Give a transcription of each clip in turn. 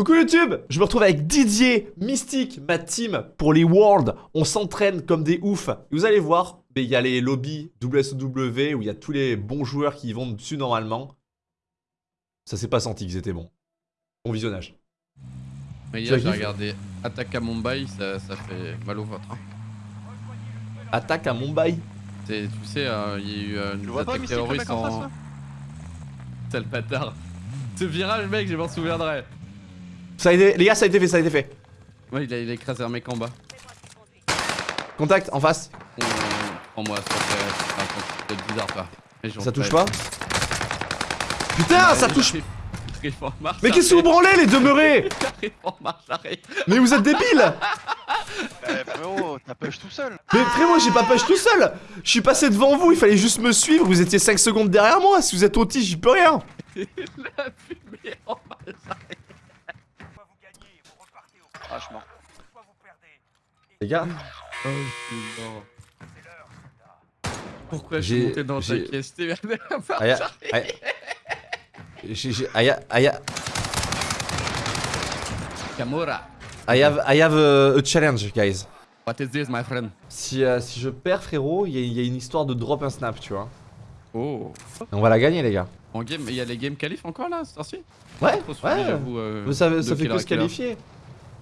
Coucou YouTube Je me retrouve avec Didier, Mystique, ma team pour les Worlds. On s'entraîne comme des oufs. Vous allez voir, il y a les lobbies WSW où il y a tous les bons joueurs qui vont dessus normalement. Ça s'est pas senti qu'ils étaient bons. Bon visionnage. Mais hier j'ai regardé Attaque à Mumbai, ça, ça fait mal au ventre. hein. Attaque à Mumbai? Tu sais, euh, il y a eu euh, une attaque terroriste en Sale bâtard. Ce virage mec, je m'en souviendrai. Ça a été... Les gars, ça a été fait, ça a été fait. Ouais, il a, il a écrasé un mec en bas. Contact, en face. On- Prends-moi, ça fait... Bizarre Ça touche pas Putain, ça touche en Mais qu'est-ce que vous branlez, les demeurés en. Mais vous êtes débiles Eh frérot, t'as push tout seul. Mais frérot, j'ai pas push tout seul. Je suis passé devant vous, il fallait juste me suivre, vous étiez 5 secondes derrière moi, si vous êtes autiste, j'y peux rien. La fumée en marche Ah, je suis mort. Les gars, Oh, c'est mort. Pourquoi J'ai- j'ai monté dans ta caisse T'es à marche Aya. Aya, j'ai- Aya, Aya, Camora. I have, I have a, a challenge, guys. What is this, my friend? Si, euh, si je perds, frérot, il y, y a une histoire de drop un snap, tu vois. Oh. Et on va la gagner, les gars. En game, il y a les game qualif encore là, cette Ouais, ouais. j'avoue, euh, Mais ça, ça fait que se qualifier.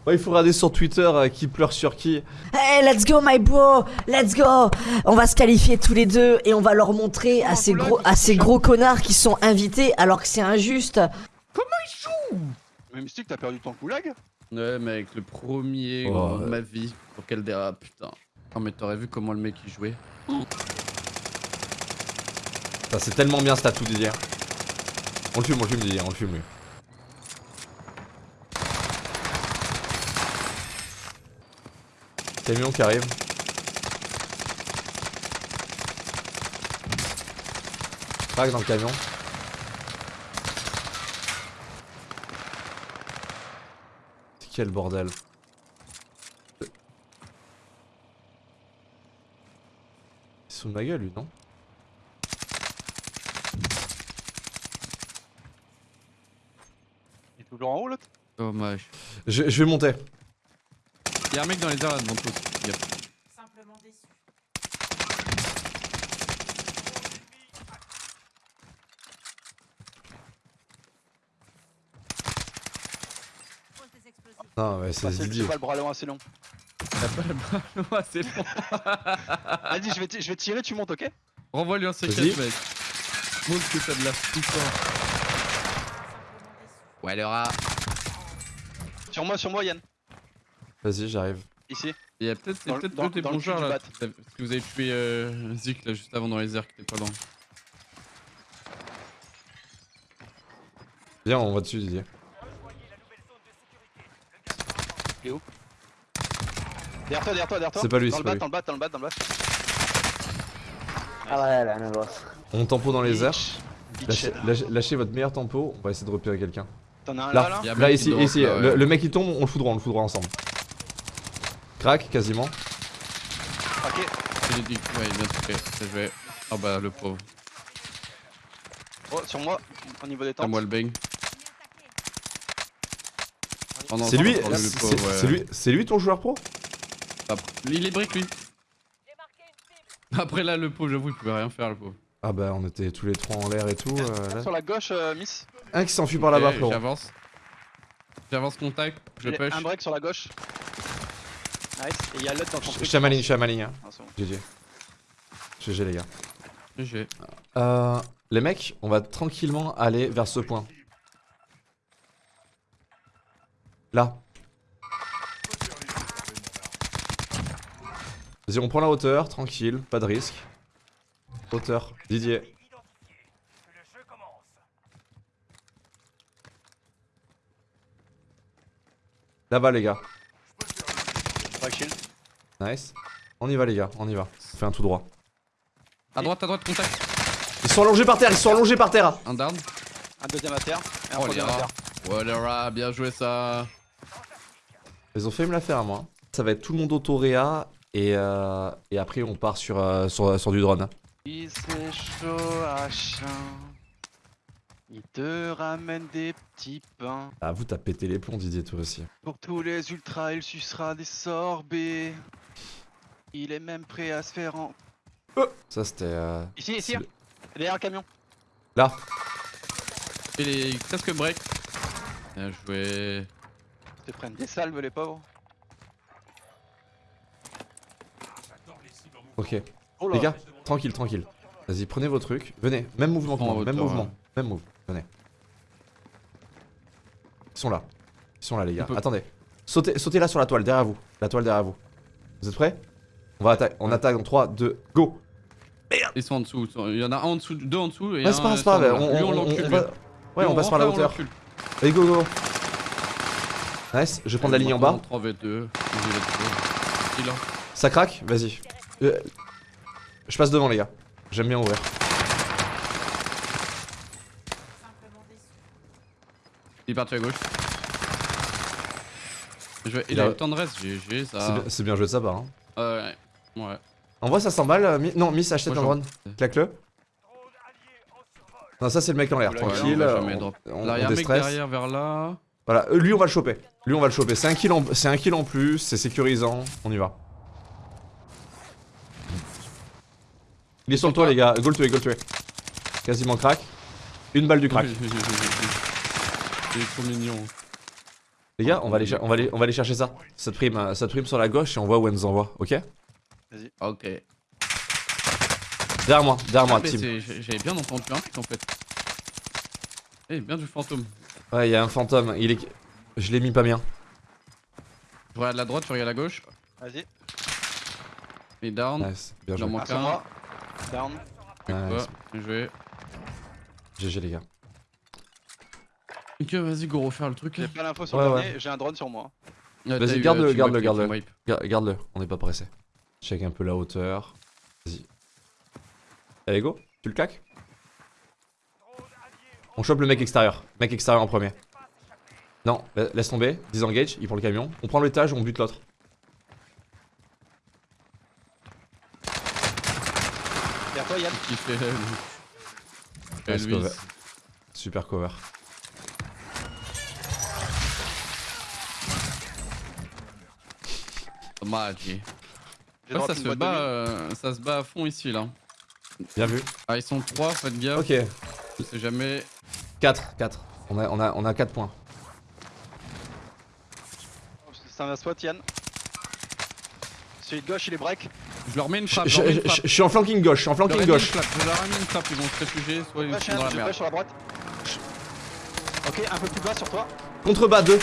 Ouais, il faut regarder sur Twitter euh, qui pleure sur qui. Hey, let's go, my bro, let's go. On va se qualifier tous les deux et on va leur montrer à ces gros, à ces gros connards qui sont invités alors que c'est injuste. Mais Mystique, t'as perdu ton coulag? Ouais, mec, le premier Oh, gros de ma vie. Pour quel dérape, putain. Oh, mais t'aurais vu comment le mec il jouait. Ça, c'est tellement bien, ce tatou, Didier. On le fume, on le fume, Didier, on le fume, lui. Camion qui arrive. Crac dans le camion. C'est quel bordel Il se fout de ma gueule lui non Il est toujours en haut l'autre? Dommage. je, je vais monter. Y'a un mec dans les airs là devant toi. Yep. Non ouais c'est Bah, Didier. c'est pas le bras long assez long. T'as pas le bras Ouais, c'est bon. Vas-y, je vais, je vais tirer, tu montes, ok? Renvoie-lui un Vas-y. C4, mec. Montre que t'as de la puissance. Ouais, le rat. Sur moi, sur moi, Yann. Vas-y j'arrive. Ici. Il y a peut-être deux des le bons joueurs là. Parce que vous avez tué euh, Zik là juste avant dans les airs qui était pas loin. Viens on va dessus Didier. Derrière toi, derrière toi, derrière toi. C'est pas lui, c'est pas bat, lui. dans le bat, dans le bat, dans le bat. Ah ouais, la même boss. On tempo dans les airs. Lâchez, lâchez- lâchez votre meilleur tempo, on va essayer de repérer quelqu'un. T'en as un Là. là, là? Là ici, ici, là, ouais. le, le mec qui tombe, on le foudroie, on le foudroie ensemble. Crac quasiment. Ok. Il est dit ouais, bien sûr. C'est joué. Ah bah le pauvre. Oh, sur moi, au niveau des À tentes. moi le bang. Oh non, C'est lui, c'est ouais. lui, c'est lui ton joueur pro? Après- Il est brick lui. Après là le pauvre j'avoue il pouvait rien faire le pauvre. Ah bah on était tous les trois en l'air et tout. euh, là. Sur la gauche, euh, Miss. Un qui s'enfuit par là-bas frérot. J'avance. J'avance contact, je Il push. Un break sur la gauche. Nice. Et il y a l'autre dans ton Je suis à ma ligne, je suis à ma ligne. hein. Ah, bon. GG. GG les gars. GG. Euh, les mecs, on va tranquillement aller vers ce point. Là. Vas-y, on prend la hauteur, tranquille, pas de risque. Hauteur, Didier. Là-bas les gars. Shield. Nice. On y va les gars, on y va. On fait un tout droit. À droite, à droite, contact. Ils sont allongés par terre, ils sont allongés par terre. Un down. Un deuxième à terre. Et un Oh troisième à terre. Les rats, bien joué ça. Ils ont fait me la faire à moi. Ça va être tout le monde autoréa et, euh, et après on part sur, euh, sur, sur du drone. Il chaud à chien. Il te ramène des petits pains. Ah, vous, t'as pété les plombs, Didier, toi aussi. Pour tous les ultras, il sucera des sorbets. Il est même prêt à se faire en. Ça, c'était. euh, Ici, ici, hein. derrière le camion. Là. Et les presque break. Bien joué. Ils te prennent des salves, les pauvres. Ok. Oh. Les gars, tranquille, tranquille. Vas-y, prenez vos trucs. Venez, même mouvement que moi, même mouvement. ouais. Même move, venez. Ils sont là. Ils sont là, les gars. Attendez. Sautez, sautez là sur la toile, derrière vous. La toile derrière vous. Vous êtes prêts? On va attaquer. On attaque dans 3, 2, go Ils sont en dessous. Il y en a un en dessous, deux en dessous. Et Ouais, c'est pas pas grave. On, on- va- Ouais, on passe par la hauteur. Allez, go, go. Nice, je vais prendre la ligne en bas. 3v2. Il a. Ça craque? Vas-y. Euh, je passe devant, les gars. J'aime bien ouvrir. Il est parti à gauche. Je Il Il a a- eu le temps de reste, GG ça. C'est bien joué de sa part. Hein. Ouais. Ouais. En vrai, ça s'emballe. euh, Mi- Non, Miss, achète un drone. Claque-le. Non, ça, c'est le mec en l'air. Tranquille. on va on- Là, y a un mec derrière vers là. Voilà, euh, lui on va le choper. Lui on va le choper. C'est un kill en, c'est un kill en plus, c'est sécurisant. On y va. Il est sur le toit les gars. Go le tuer, go le tuer. Quasiment crack. Une balle du crack. Il est trop mignon. Les gars, on va aller, on va aller, on va aller chercher ça. Ça te prime, euh, ça te prime sur la gauche et on voit où elle nous envoie. Ok? Ok. Derrière moi, derrière moi, Ah, team. J'avais bien entendu un truc en fait. Eh, bien du fantôme. Ouais, il y a un fantôme. Il est, je l'ai mis pas bien. Je regarde la droite, je regarde la gauche. Vas-y. Il est down. Nice, bien Il en joué. manque Ah, un. moi. Down. Nice. Bien joué. GG les gars. Ok, vas-y, go, refaire le truc. J'ai pas l'info sur Ouais, le ouais. dernier, j'ai un drone sur moi. Ouais, Vas-y, garde-le, euh, garde-le, wipe, garde-le. Garde-le, on n'est pas pressé. Check un peu la hauteur. Vas-y. Allez, go. Tu le claques? On chope le mec extérieur. Mec extérieur en premier. Non, la- laisse tomber. Disengage, il prend le camion. On prend l'étage, on bute l'autre. Derrière toi, Yann? Qui fait euh. Super cover. Dommage. Ouais, ça se bat, euh, ça se bat à fond ici là. Bien vu. Ah ils sont trois, faites gaffe. Ok. Je sais jamais. 4, 4. On a, on a, on a 4 points. C'est un spot, Yann. Celui de gauche, il est break. Je leur mets une Je frappe. je- suis en flanking gauche, je suis en flanking gauche. Je leur ai mis une frappe, ils vont se réfugier, soit ils sont dans la je merde. sur la droite. Ok, un peu plus bas sur toi. Contrebas 2.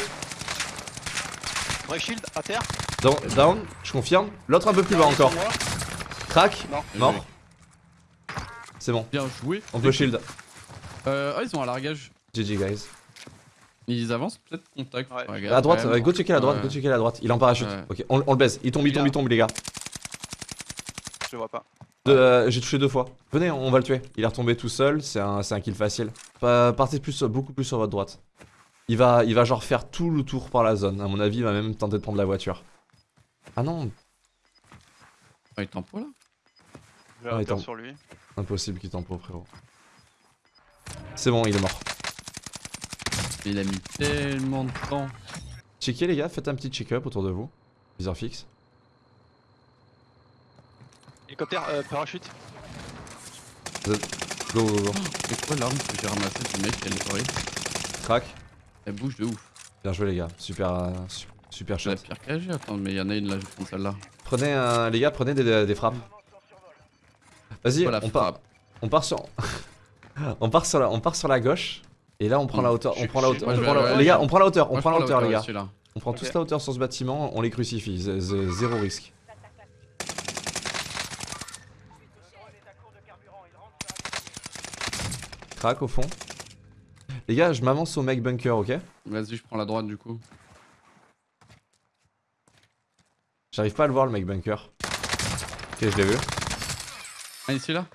Break shield, à terre. Down, down, je confirme. L'autre un peu plus bas encore. Non. Mort. C'est bon. Bien joué. On peut shield. Euh, ah, ils ont un largage. GG guys. Ils avancent peut-être contact. Ouais. regarde, À droite, même. euh, go checker la droite, Ouais. go checker la droite. Il est en parachute. Ouais. Ok, on, on le baise. Il tombe, il tombe, il tombe, les gars. Je le vois pas. Euh, J'ai touché deux fois. Venez, on va le tuer. Il est retombé tout seul. C'est un, un kill facile. Pa- partez plus, beaucoup plus sur votre droite. Il va, il va genre faire tout le tour par la zone. À mon avis, il va même tenter de prendre la voiture. Ah non, Ah, il tempo là? J'ai Ah, un hauteur sur lui. impossible qu'il tempo, frérot. C'est bon, il est mort. Il a mis tellement de temps. Checkez les gars, faites un petit check-up autour de vous. Viseur fixe. Hélicoptère, euh, parachute. Go, go, go. C'est quoi l'arme que j'ai ramassée du mec Elle est horrible. Crac. Elle bouge de ouf. Bien joué les gars. Super, euh, super J'ai shot. la pire KG, attends, mais il y en a une là, je prends celle-là. Prenez un, les gars, prenez des, des frappes. Vas-y, on part, on part sur, on part sur la, on part sur la gauche. Et là, on prend la hauteur, on Je- prend la je- hauteur, on prend la- ouais, les gars, on prend la hauteur, on prend la hauteur, les gars. On prend tous la hauteur sur ce bâtiment, on les crucifie, zé- zé- zéro risque. Crac au fond. Les gars, je m'avance au mec bunker, ok? Vas-y, je prends la droite du coup. J'arrive pas à le voir le mec bunker. Ok, je l'ai vu. Ah, ici là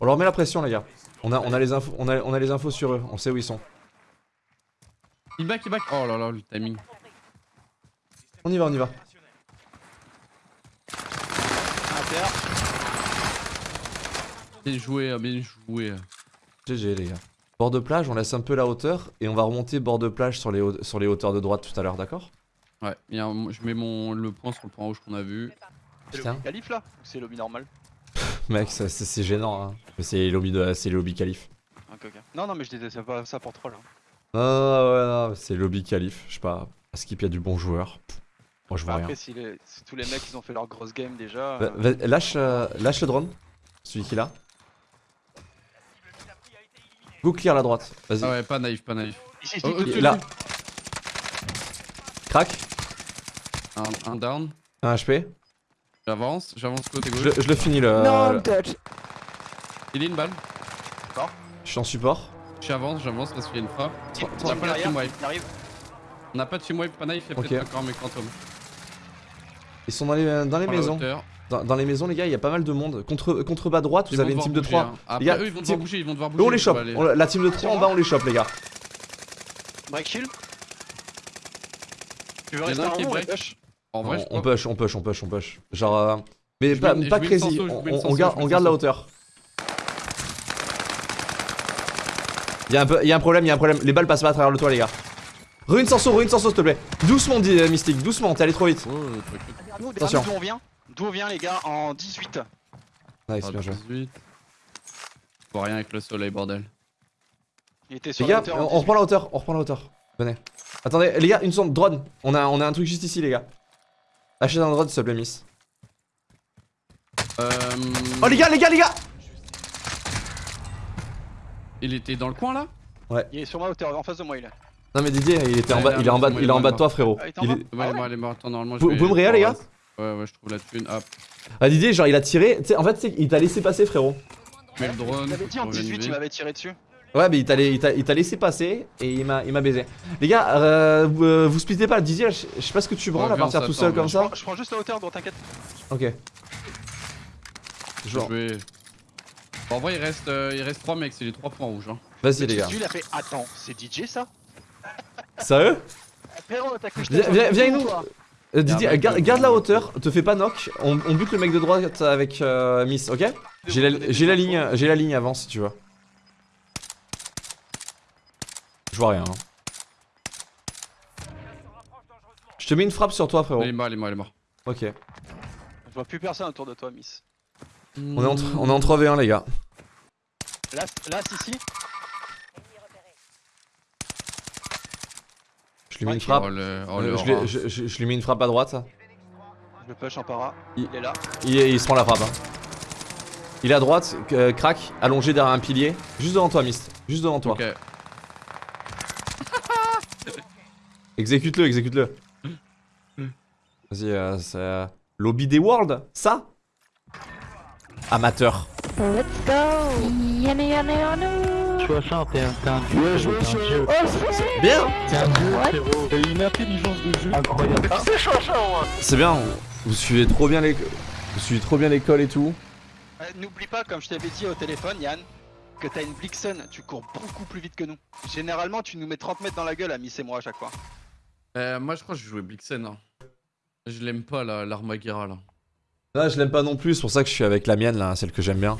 On leur met la pression, les gars. On a, on a les infos, on a, on a les infos sur eux. On sait où ils sont. Il back, il back. Oh là là, le timing. On y va, on y va. Bien joué, bien joué. GG les gars. Bord de plage, on laisse un peu la hauteur et on va remonter bord de plage sur les, sur les hauteurs de droite tout à l'heure, d'accord? Ouais, je mets mon, le point sur le point rouge qu'on a vu. C'est lobby qualif là? Ou c'est lobby normal? Mec, c'est gênant, hein. Mais C'est les lobbies de, lobbies qualif. Ok, ok. Non, non, mais je disais ça, pas ça pour troll. Hein. Non, non, ouais, non, c'est lobby qualif. Je sais pas. À Skip, il y a du bon joueur. Moi, je vois rien. Après, si, les- si tous les mecs ils ont fait leur grosse game déjà. Euh, lâche, euh, lâche le drone. Celui qui l'a. Go clear la droite. Vas-y. Ah ouais, pas naïf, pas naïf. Ici, ici, Oh, là. Crac. Un, un down. Un HP. J'avance, j'avance côté Je, gauche. le- je le finis le. Non, le- touch. Il est une balle. Je suis en support. J'avance, j'avance parce qu'il y a une frappe. On n'a pas la team wipe. On n'a pas de team wipe, pas naïf, il y a Ok. peut-être encore mes quantum. Ils sont dans les, dans les maisons. Dans, dans les maisons, les gars, il y a pas mal de monde. Contre, contre bas droite, Ils vous avez une team de bouger, 3. hein. Après, Les gars, eux, ils vont devoir bouger, ils vont devoir Eux, bouger. on les chope. On- la team de 3 en bas, on les chope, les gars. Break shield. Tu veux rester en push En vrai, on, push, on push, on push, on push. Genre. euh, Mais pas, pas crazy. On, garde, on la hauteur. Il y, a un peu- y a un problème, il y a un problème. Les balles passent pas à travers le toit, les gars. Ruine Sanso, ruine Sanso, s'il te plaît. Doucement, dit euh, Mystique, doucement, t'es allé trop vite. Oh, Attention. On vient D'où on vient, les gars En 18. Nice, Ah, bien joué. 18. Je vois rien avec le soleil, bordel. Il était sur Les gars, on, en on 18. reprend la hauteur, on reprend la hauteur. Venez. Attendez, les gars, une sonde, drone. On a, on a un truc juste ici, les gars. Achetez un drone, s'il te plaît, Miss. Euh... Oh, les gars, les gars, les gars Il était dans le coin là? Il est sur ma hauteur, en face de moi, il est. Non, mais Didier, il était en Ouais, bas, il est en bas, il est en bas de toi, frérot. Ah, il est en Il bas est- Ouais, Ah il est ouais mort, il est mort. Attends, normalement, je Vous- vais- vous me réa, les gars Ouais, ouais, je trouve la thune. Hop. Ah, Didier, genre, il a tiré. Tu sais, en fait, tu il t'a laissé passer, frérot. Mets le drone. Il m'avait dit en on vient de 18, il m'avait tiré dessus. Ouais, mais il t'a laissé passer et il m'a il m'a baisé. Les gars, euh, vous, euh, vous splittez pas. Didier, je sais pas ce que tu branles Ouais, à partir tout seul comme mais Je ça. prends, je prends juste la hauteur, donc t'inquiète. Ok. Je Genre, vais- Bon, en vrai, il reste, euh, il reste 3 mecs, c'est les 3 points rouges. Hein. vas-y, les gars. Lui, il a fait Attends, c'est DJ ça? Sérieux? Viens- viens- viens Euh, Didier, mec garde, de- garde la hauteur, te fais pas knock. On, on bute le mec de droite avec euh, Miss, ok J'ai la, ligne, j'ai la ligne avant si tu veux. Je vois rien. hein. Je te mets une frappe sur toi, frérot. Il est mort, il est mort, il est mort. Ok. Je vois plus personne autour de toi, Miss. On est en, tr- on est en 3v1, les gars. Là, là, ici. Lui mets une Ok. frappe. Oh, le, oh, Euh, le je, lui- rat. je- je- je lui mets une frappe à droite. Je le push en para. Il- Il est là. Il, il se prend la frappe. hein. Il est à droite, euh, crack, allongé derrière un pilier. Juste devant toi, Mist. Juste devant toi. Ok. Exécute-le, exécute-le. Vas-y, euh, c'est. euh, Lobby des Worlds Ça? Amateur. Let's go Yanné, yanné, yanné 61, t'es un dieu, frérot, t'es un dieu. Bien T'es un dieu, frérot. T'as une intelligence de jeu incroyable. C'est bien, vous suivez trop bien les. Vous suivez trop bien l'école et tout. Euh, N'oublie pas, comme je t'avais dit au téléphone, Yann, que t'as une Blixen. Tu cours beaucoup plus vite que nous. Généralement, tu nous mets 30 mètres dans la gueule à Miss et moi à chaque fois. Euh, moi, je crois que je vais jouer Blixen. Hein. Je l'aime pas, la- l'Armaguera là. Là, je l'aime pas non plus, c'est pour ça que je suis avec la mienne, là, celle que j'aime bien.